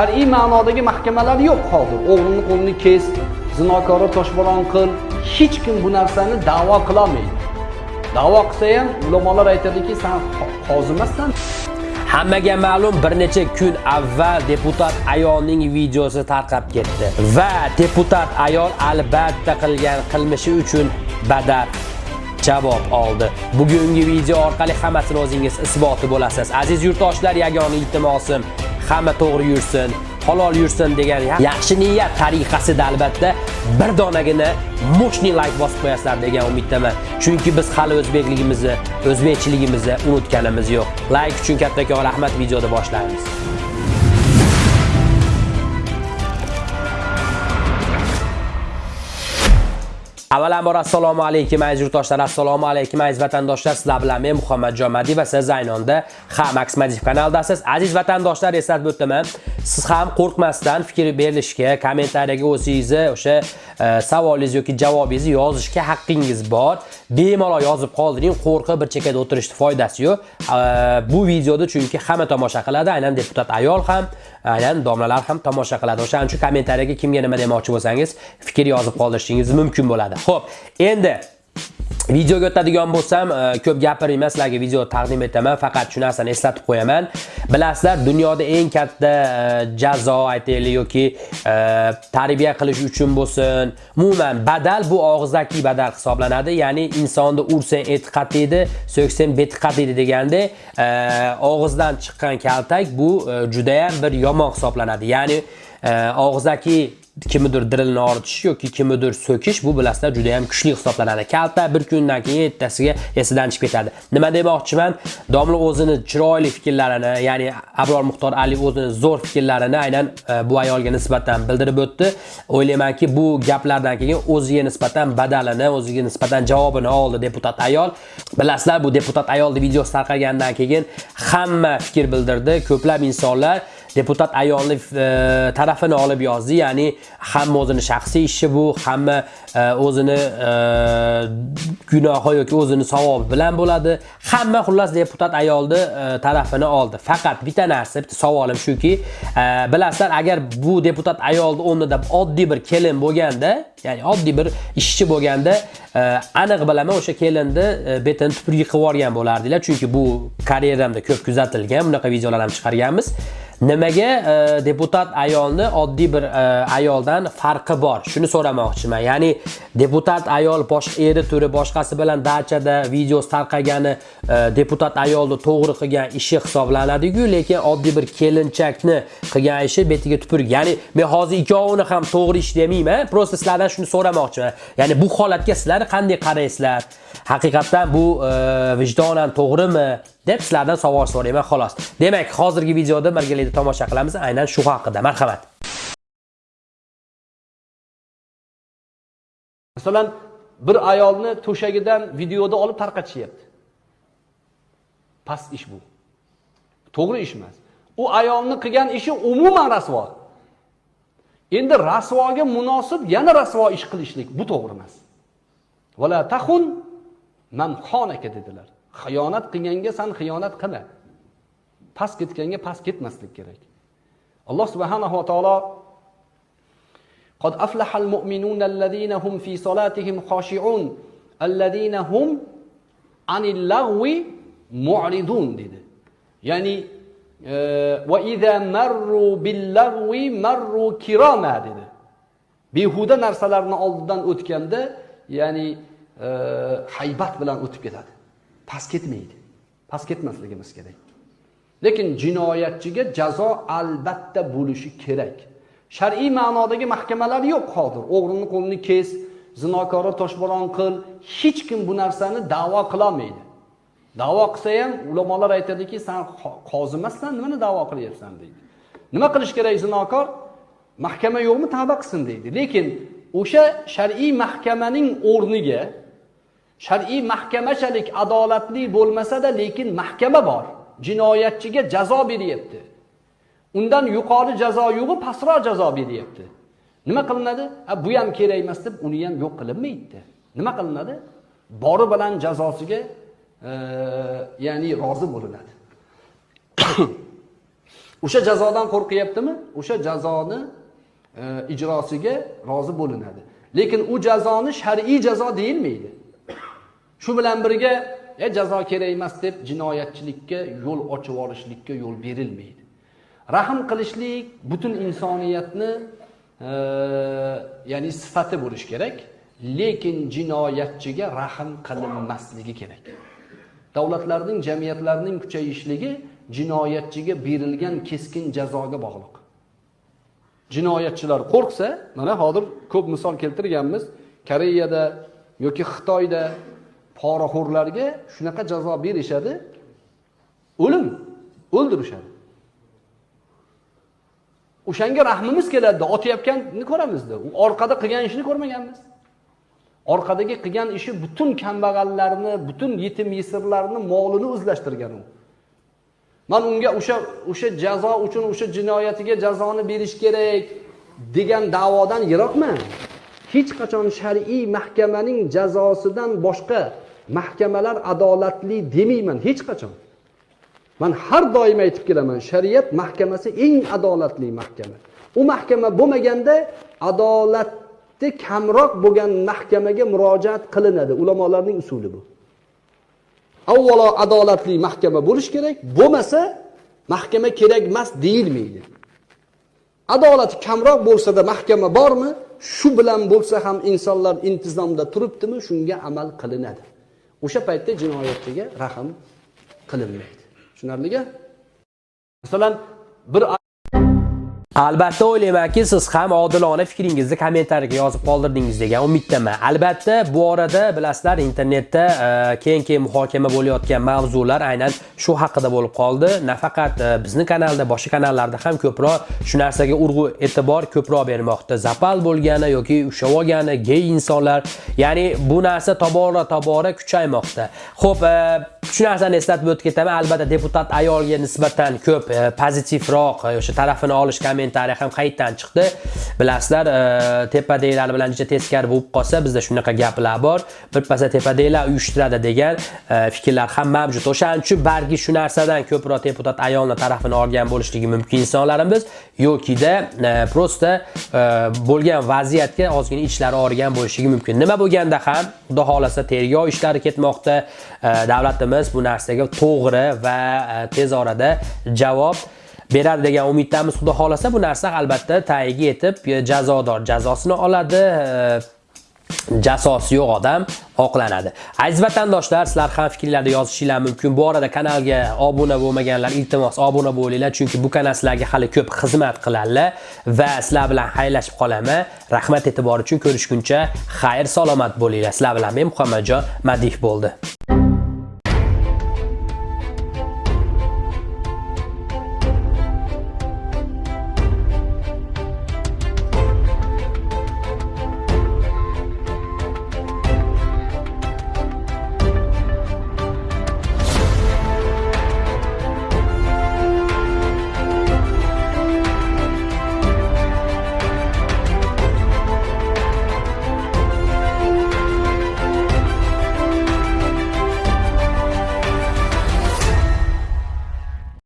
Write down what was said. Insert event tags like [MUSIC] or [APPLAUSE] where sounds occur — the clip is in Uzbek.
shar'iy ma'nodagi mahkamalar yo'q hozir o'g'lini qo'lini kes zinokorni toshbo'ron qil hech kim bu narsani da'vo qilolmaydi da'vo qilsa ham ulamolar aytadiki san qozi emassan Hammaga ma'lum bir necha kun avval deputat ayolning videosi tarqab ketdi va deputat ayol albatta qilgan qilmishi uchun badal javob oldi. Bugungi video orqali hammasini o'zingiz isboti bo'lasiz. Aziz yurtdoshlar, yagona iltimosim hamma to'g'ri yursin, halol yursin degan yaxshi niyat tariqasida albatta bir donagina moshni like bosib qo'yasizlar degan umiddaman. Chunki biz hali o'zbekligimizni, o'zbekchiligimizni unutganimiz yo'q. Like uchun kattakon rahmat videoda boshlaymiz. Avvalambor assalomu alaykum aziz yurtdoshlar, assalomu alaykum aziz vatandoshlar. Sizlar bilan men Muhammadjon Madi va siz Zaynonda Ha Max Madif kanaldasiz. Aziz vatandoshlar, eslatib o'taman, siz ham qo'rqmasdan fikr berishga, kommentariyaga o'zingizni o'sha Э, savolingiz yoki javobingizni yozishga haqqingiz bor. Bemalol yozib qoldiring, qo'rqib bir chekkada o'tirishni foydasi yo'q. Э, bu videoda chunki hamma tomosha qiladi, aynan deputat ayol ham, aynan domlalar ham tomosha qiladi. O'shaning uchun kommentariyaga kimga nima demoqchi bo'lsangiz, fikr yozib qoldirishingiz mumkin bo'ladi. Xo'p, endi videoga o'tadigan bo'lsam, e, ko'p gapirmayman, sizlarga video taqdim etaman, faqat shu narsani eslatib qo'yaman. Bilasizlar, dunyoda eng katta e, jazo aytaylik yoki e, tarbiya qilish uchun bo'lsin, umuman badal bu og'izdagi badal hisoblanadi. Ya'ni insonni ursang etiqat qatiydi so'ksang betiqat qatiydi deganda, og'izdan chiqqan kaltak bu juda ham bir yomon hisoblanadi. Ya'ni og'izdagi kimnidir dirilni ortish yoki kimnidir so'kish bu bilasizlar juda ham kuchli hisoblanadi. Kalta bir kundan keyin ertasiga esidan chiqib ketadi. Nima demoqchiman? Domla o'zini chiroyli fikrlarini, ya'ni Abror Muxtor Ali o'zini zo'r fikrlarini aynan e, bu ayolga nisbatan bildirib o'tdi. O'ylaymanki, bu gaplardan keyin o'ziga nisbatan badalini, o'ziga nisbatan javobini oldi deputat ayol. Bilasizlar, bu deputat ayolni videosi tarqalgandan keyin hamma fikr bildirdi. Ko'plab insonlar deputat ayolni e, tarafini olib yozdi. Ya'ni hamma o'zini shaxsiy ishi bu hamma e, o'zini e, gunohi yoki o'zini savobi bilan bo'ladi. Hamma xullas deputat ayolni tarafini oldi. Faqat bitta narsa bitta savolim shuki bilasizlar agar bu deputat ayolni o'rnida oddiy bir kelin bo'lganda ya'ni oddiy bir ishchi bo'lganda aniq bilaman o'sha kelinni betini tupurgi qilib yuborgan bo'lardinglar chunki bu karyeramda ko'p kuzatilgan bunaqa videolar ham chiqarganmiz. Nimaga e, deputat ayolni oddiy bir e, ayoldan farqi bor? Shuni so'ramoqchiman. Ya'ni deputat ayol boshqa eri turi boshqasi bilan dachada video tarqagani e, deputat ayolni to'g'ri qilgan ishi hisoblanadi-ku, lekin oddiy bir kelinchakni qilgan ishi betiga tupurg. Ya'ni men hozir ikkovini ham to'g'ri ish demayman, prosta sizlardan shuni so'ramoqchiman. Ya'ni bu holatga sizlar qanday qaraysizlar? Haqiqatdan bu e, vijdonan to'g'rimi? deb sizlardan savol so'rayman xolos. Demak, hozirgi videoda birgalikda tomosha qilamiz aynan shu haqida. Marhamat. Masalan, bir ayolni to'shagidan videoda olib tarqatishyapti. Past ish bu. To'g'ri ish emas. U ayolni qilgan ishi umuman rasvo. Endi rasvoga munosib yana rasvo ish qilishlik bu to'g'ri emas. Vala tahun man xonaka dedilar. xiyonat qilganga san xiyonat qilma past ketganga past ketmaslik kerak alloh subhanahu va taolo قد أفلح المؤمنون الذين هم في صلاتهم خاشعون الذين هم عن اللغو معرضون dedi. Yani e, ve izâ merru billagvi merru kirama dedi. Behuda narsalarni oldidan o'tganda, ya'ni e, haybat bilan o'tib ketadi. past ketmaydi. Past ketmasligimiz kerak. Lekin jinoyatchiga jazo albatta bo'lishi kerak. Shar'iy ma'nodagi mahkamalar yo'q hozir. O'g'rini qo'lini kes zinokorni toshbo'ron qil hech kim bu narsani da'vo qilolmaydi. Da'vo qilsa ham ulamolar aytadiki san qozi emassan nimani da'vo qilyapsan? deydi. Nima qilish kerak zinokor? Mahkama yo'qmi tavba qilsin deydi. Lekin o'sha shar'iy mahkamaning o'rniga shar'iy mahkamachalik adolatli bo'lmasa-da, lekin mahkama bor. Jinoyatchiga jazo beryapti. Undan yuqori jazo yo'g'i, pastroq jazo beryapti. Nima qilinadi? Ha, bu ham kerak emas deb uni ham yo'q qilinmaydi. Nima qilinadi? Bori bilan jazosiga e, ya'ni rozi bo'linadi. [COUGHS] o'sha jazodan qo'rqyaptimi o'sha jazoni e, ijrosiga rozi bo'linadi lekin u jazoni shar'iy jazo deyilmaydi shu bilan birga e, jazo kerak emas deb jinoyatchilikka yo'l ochib yuborishlikka yo'l berilmaydi. Rahm qilishlik butun insoniyatni e, ya'ni sifati bo'lishi kerak lekin jinoyatchiga rahm qilinmasligi kerak. Davlatlarning jamiyatlarning kuchayishligi jinoyatchiga berilgan keskin jazoga bog'liq. Jinoyatchilar qo'rqsa mana hozir ko'p misol keltirganmiz koreyada yoki xitoyda poraxo'rlarga shunaqa jazo berishadi. O'lim o'ldirishadi. O'shanga rahmimiz keladida otayotganini ko'ramizda. U orqada qilgan ishini ko'rmaganmiz. Orqadagi qilgan ishi butun kambag'allarni butun yetim yesirlarni molini o'zlashtirgan u. Man unga o'sha o'sha jazo uchun o'sha jinoyatiga jazoni berish kerak degan da'vodan yiroqman. Hech qachon shar'iy mahkamaning jazosidan boshqa mahkamalar adolatli demayman hech qachon. Man har doim aytib kelaman shariat mahkamasi eng adolatli mahkama. U mahkama bo'lmaganda adolatni kamroq bo'lgan mahkamaga murojaat qilinadi. Ulamolarning usuli bu. Avvalo adolatli mahkama bo'lishi kerak bo'lmasa mahkama kerak emas deyilmaydi. Adolati kamroq bo'lsada mahkama bormi? Shu bilan bo'lsa ham insonlar intizomda turibdimi? Shunga amal qilinadi. O'sha paytda jinoyatchiga rahm qilinmaydi. Tushunarligi masalan bir Albatta o'ylaymanki, siz ham odilona fikringizni kommentariyaga yozib qoldirdingiz degan umiddaman. Albatta, bu orada bilasizlar, internetda keng-keng muhokama bo'layotgan mavzular aynan shu haqida bo'lib qoldi. Nafaqat e, bizning kanalda, boshqa kanallarda ham ko'proq shu narsaga urg'u e'tibor ko'proq bermoqda. Zapal bo'lgani yoki ushlab olgani gay insonlar, ya'ni bu narsa tobora-tobora kuchaymoqda. Xo'p, e, shu narsani eslatib o'tib ketaman. Albatta, deputat ayolga nisbatan ko'p e, pozitivroq o'sha tarafini olish kommentariy ham qaytdan chiqdi? Bilasizlar e, tepadagilar bilan juda teskari bo'lib qolsa bizda shunaqa gaplar bor. Birpasda tepadagilar uyushtiradi degan e, fikrlar ham mavjud. O'shaning uchun balki shu narsadan ko'proq deputat ayolni tarafini olgan bo'lishligi mumkin insonlarimiz yokida e, prosta bo'lgan vaziyatga ozgina ichlari og'rigan bo'lishligi mumkin. Nima bo'lganda ham xudo xohlasa tergov ishlari ketmoqda. Davlatimiz bu narsaga to'g'ri va tez orada javob beradi degan umiddamiz xudo xohlasa bu narsa albatta tagiga yetib e, jazodor jazosini oladi e, jasosi yo'q odam oqlanadi. Aziz vatandoshlar sizlar ham fikrlarni yozishinglar mumkin. Bu orada kanalga obuna bo'lmaganlar iltimos obuna bo'linglar chunki bu kanal sizlarga hali ko'p xizmat qiladi va sizlar bilan xayrlashib qolaman. Rahmat e'tibor uchun ko'rishguncha xayr salomat bo'linglar. Sizlar bilan men muhammadjon madih bo'ldi.